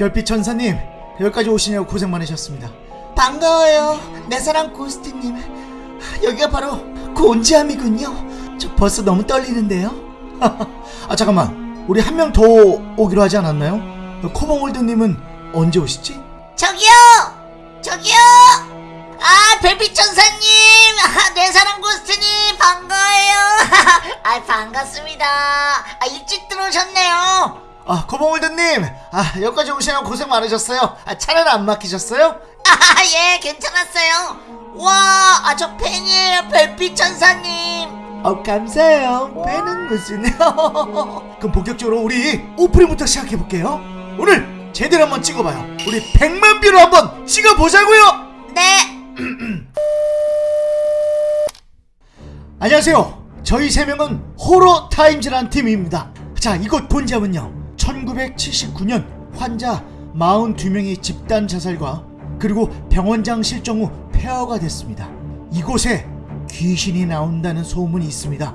별빛 천사님 여기까지 오시냐고 고생 많으셨습니다. 반가워요 내 사랑 고스트님. 여기가 바로 곤지암이군요. 저 벌써 너무 떨리는데요. 아 잠깐만. 우리 한 명 더 오기로 하지 않았나요? 코봉홀드님은 언제 오시지? 저기요! 저기요! 아 별빛 천사님! 아, 내 사랑 고스트님 반가워요. 아 반갑습니다. 아 일찍 들어오셨네요 아 코봉홀드님! 아 여기까지 오시느라고 고생 많으셨어요. 아 차를 안 막히셨어요? 아 예 괜찮았어요. 와 아 저 팬이에요 별빛 천사님. 어 감사해요. 배는 무슨 그럼 본격적으로 우리 오프닝부터 시작해볼게요. 오늘 제대로 한번 찍어봐요. 우리 100만 뷰로 한번 찍어보자고요! 네. 안녕하세요. 저희 세 명은 호러 타임즈라는 팀입니다. 자 이곳 본점은요 1979년 환자 42명이 집단 자살과 그리고 병원장 실종 후 폐허가 됐습니다. 이곳에 귀신이 나온다는 소문이 있습니다.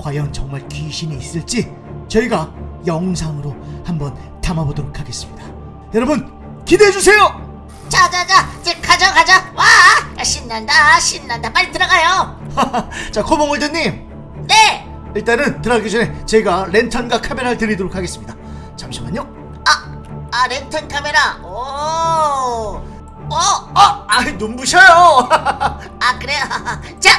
과연 정말 귀신이 있을지 저희가 영상으로 한번 담아보도록 하겠습니다. 여러분 기대해주세요! 자자자 이제 가자 가자. 와! 신난다 신난다. 빨리 들어가요. 자 코봉월드님. 네. 일단은 들어가기 전에 제가 랜턴과 카메라를 드리도록 하겠습니다 잠시만요 아, 아 랜턴 카메라 오, 어, 아, 아 눈부셔요 아 그래요. 자,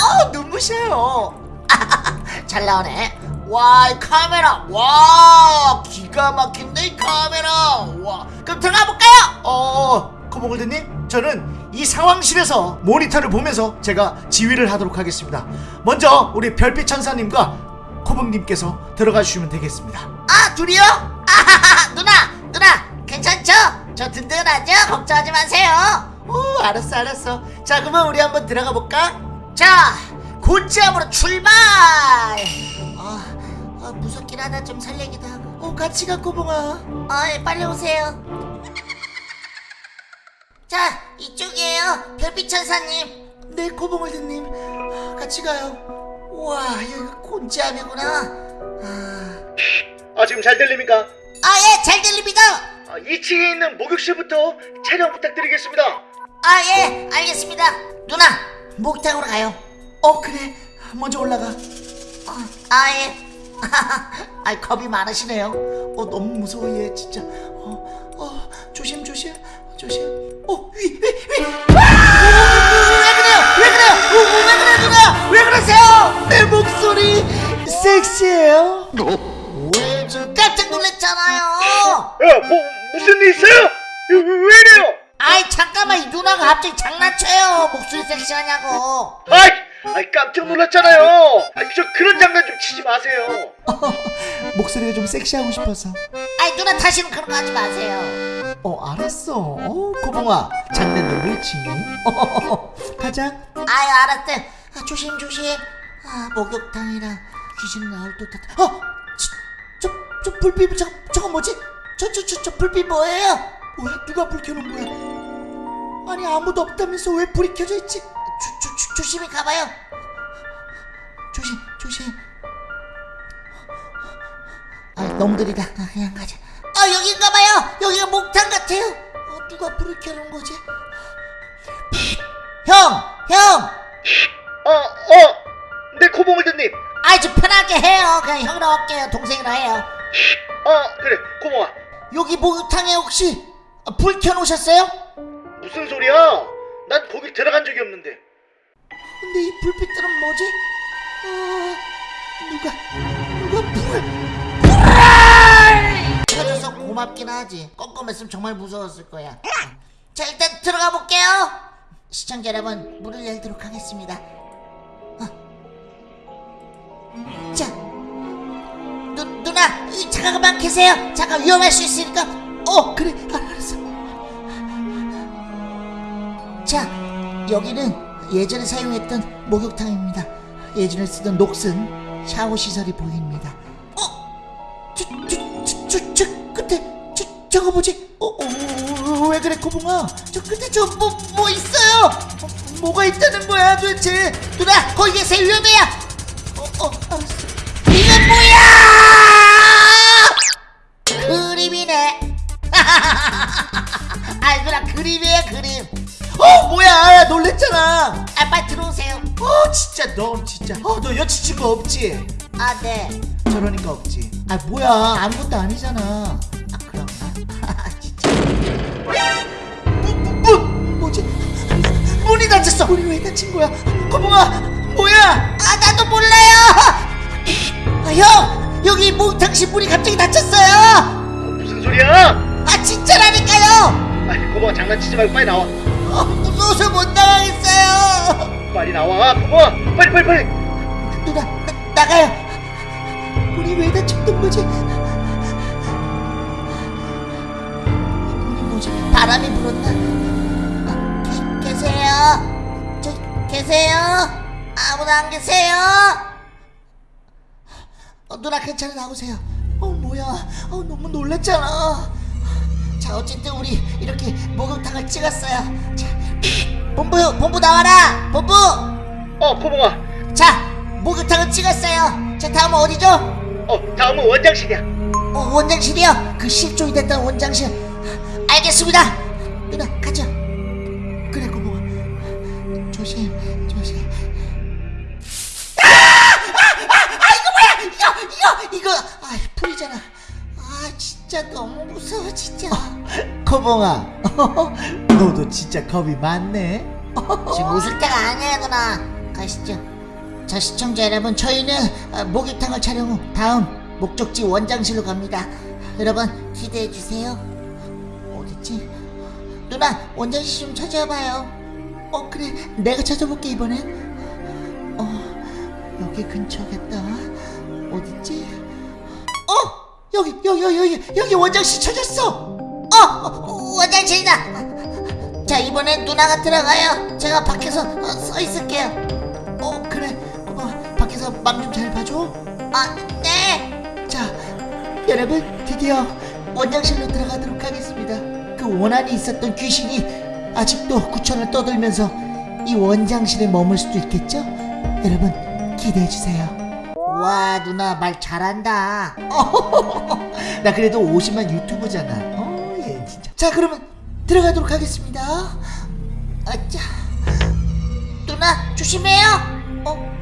어 눈부셔요. 잘 나오네. 와, 이 카메라, 와, 기가 막힌데 이 카메라. 와, 그럼 들어가 볼까요? 어, 코봉골드님 저는 이 상황실에서 모니터를 보면서 제가 지휘를 하도록 하겠습니다 먼저 우리 별빛 천사님과 코봉님께서 들어가 주시면 되겠습니다 아, 둘이요? 아, 누나, 누나, 괜찮죠? 저 든든하죠? 걱정하지 마세요. 오, 알았어, 알았어. 자, 그러면 우리 한번 들어가 볼까? 자, 곧지암으로 출발. 아, 아, 무섭긴 하다. 좀 설레기도 하고. 어 같이 가 코봉아 아, 예, 빨리 오세요. 자, 이쪽이에요. 별빛 천사님. 네 코봉골드님 같이 가요 우와, 여기 곤지암이구나. 아, 아 지금 잘 들립니까? 아, 예, 잘 들립니다. 아, 2층에 있는 목욕실부터 촬영 부탁드리겠습니다 아, 예, 알겠습니다. 누나, 목욕탕으로 가요. 어 그래 먼저 올라가 아, 아, 예. 아, 겁이 많으시네요. 어 너무 무서워 얘 진짜 어, 어 조심 조심 조심 어위 위 위 왜 그래요? 왜 그래요? 어, 왜 그래요, 누나? 왜 그러세요? 내 목소리 섹시해요 깜짝 놀랐잖아요. 야, 뭐 무슨 일 있어요? 왜, 왜 이래요? 아이, 잠깐만, 이 누나가 갑자기 장난쳐요. 목소리 섹시하냐고. 아이, 아이 깜짝 놀랐잖아요. 아, 저 그런 장난 좀 치지 마세요. 목소리가 좀 섹시하고 싶어서. 아이, 누나 다시는 그런 거 하지 마세요. 어, 알았어. 어, 코봉아, 장난. 어, 가자. 아유, 알았대. 아, 조심, 조심. 아, 목욕탕이라 귀신 나올 듯하다. 어, 저, 불빛, 저, 저거 뭐지? 저, 저, 저, 저 불빛 뭐예요? 왜 누가 불 켜놓은 거야? 아니 아무도 없다면서 왜 불이 켜져 있지? 조, 조, 조, 조심히 가봐요. 조심, 조심. 아, 너무 느리다. 아, 그냥 가자. 아, 여긴가 봐요. 여기가 목탕 같아요. 어, 누가 불을 켜놓은 거지? 형, 형. 어, 어, 네 코봉월드님. 아이, 좀 편하게 해요. 그냥 형이라 할게요. 동생이라 해요. 어, 그래, 코봉아. 여기 목욕탕에 혹시 아, 불 켜놓으셨어요? 무슨 소리야? 난 거기 들어간 적이 없는데. 근데 이 불빛들은 뭐지? 어, 누가 누가 불을 불을 켜줘서 고맙긴 하지 껌껌했으면 정말 무서웠을 거야 자 일단 들어가 볼게요 시청자 여러분 문을 열도록 하겠습니다 이, 잠깐만 계세요 잠깐 위험할 수 있으니까 어 그래 아, 알았어 자, 여기는 예전에 사용했던 목욕탕입니다. 예전에 쓰던 녹슨 샤워 시설이 보입니다. 어? 저, 저, 저, 저, 저 끝에 저, 저거 뭐지? 어, 어, 왜 그래, 고봉아? 저 끝에 저 뭐, 뭐 있어요? 어, 뭐가 있다는 거야, 도대체? 누나, 거기 계세요, 위험해요. 어, 어, 알았어. 이건 뭐야? 그림이에요 그림. 어 뭐야? 놀랬잖아. 아 빨리 들어오세요. 어 진짜. 너 진짜. 어너 여자친구 없지? 아네. 저러니까 없지. 아 뭐야? 아무것도 아니잖아. 아 그런가? 진짜. 문, 문 뭐지? 문이 닫혔어. 문이 왜 닫힌 거야? 거봉아 뭐야? 아 나도 몰라요. 아, 형 여기 목탕시 문이 갑자기 닫혔어요. 무슨 소리야? 아 진짜라니까요 아이 고모 장난치지 말고 빨리 나와. 아, 무서워서 못 나가겠어요? 빨리 나와 고모 빨리 빨리 빨리. 누나 나, 나가요. 문이 왜 닫혔던 거지? 문이 뭐지? 바람이 불었나? 아, 계, 계세요? 저 계세요? 아무도 안 계세요? 어, 누나 괜찮아 나오세요. 어 뭐야? 어 너무 놀랐잖아 자 어쨌든 우리 이렇게 목욕탕을 찍었어요 자 본부 본부 나와라 본부 어 고모아 자, 목욕탕을 찍었어요. 자, 다음은 어디죠? 어 다음은 원장실이야 어, 원장실이요. 그 실종이 됐던 원장실. 알겠습니다. 누나, 가자. 그래, 고마워. 조심, 조심. 아! 아! 아! 이거 뭐야? 이거, 이거, 이거. 아, 풀이잖아. 아, 진짜 너무 무서워, 진짜. 거봉아 너도 진짜 겁이 많네. 지금 웃을 때가 아니에요 누나. 가시죠. 자 시청자 여러분 저희는 어, 목욕탕을 촬영 후 다음 목적지 원장실로 갑니다. 여러분 기대해 주세요. 어딨지? 누나 원장실 좀 찾아봐요. 어 그래. 내가 찾아볼게 이번엔. 어 여기 근처겠다. 어딨지? 어 여기 여기 여기 여기 여기 원장실 찾았어. 어, 어 원장실이다. 자 이번엔 누나가 들어가요. 제가 밖에서 어, 서 있을게요. 어 그래. 어, 밖에서 맘 좀 잘 봐줘. 아네자 여러분 드디어 원장실로 들어가도록 하겠습니다. 그 원한이 있었던 귀신이 아직도 구천을 떠들면서 이 원장실에 머물 수도 있겠죠? 여러분 기대해주세요 와 누나 말 잘한다. 나 그래도 50만 유튜버잖아. 어얘 진짜. 자 그러면 들어가도록 하겠습니다. 아짜 누나 조심해요. 어?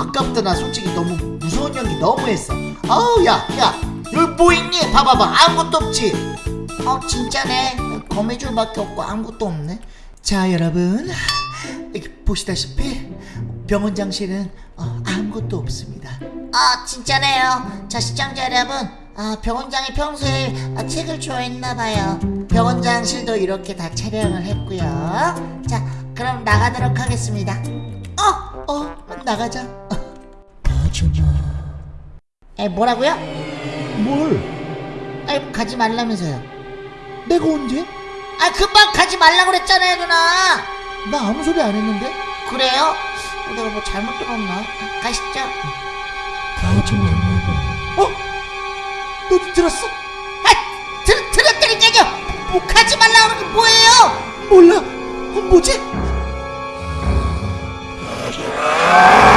아까부터 나 솔직히 너무 무서운 연기 너무 했어. 아우 야야 여기 뭐 있니? 봐봐봐. 아무것도 없지? 어 진짜네. 거미줄밖에 없고 아무것도 없네. 자 여러분. 보시다시피 병원 장실은 어, 아무것도 없습니다. 아 진짜네요. 자 시청자 여러분. 아 병원장이 평소에 아, 책을 좋아했나봐요. 병원장실도 이렇게 다 촬영을 했고요. 자 그럼 나가도록 하겠습니다. 어? 어 나가자 가주마 에 뭐라고요? 뭘? 에 가지 말라면서요 내가 언제? 아 금방 가지 말라고 그랬잖아요 누나 나 아무 소리 안 했는데 그래요? 어, 내가 뭐 잘못 들었나? 가시죠 가주마 어? 너도 들었어? 아 들, 들었다니까요 뭐 가지 말라고 그러는 게 뭐예요? 몰라 뭐지? 가지마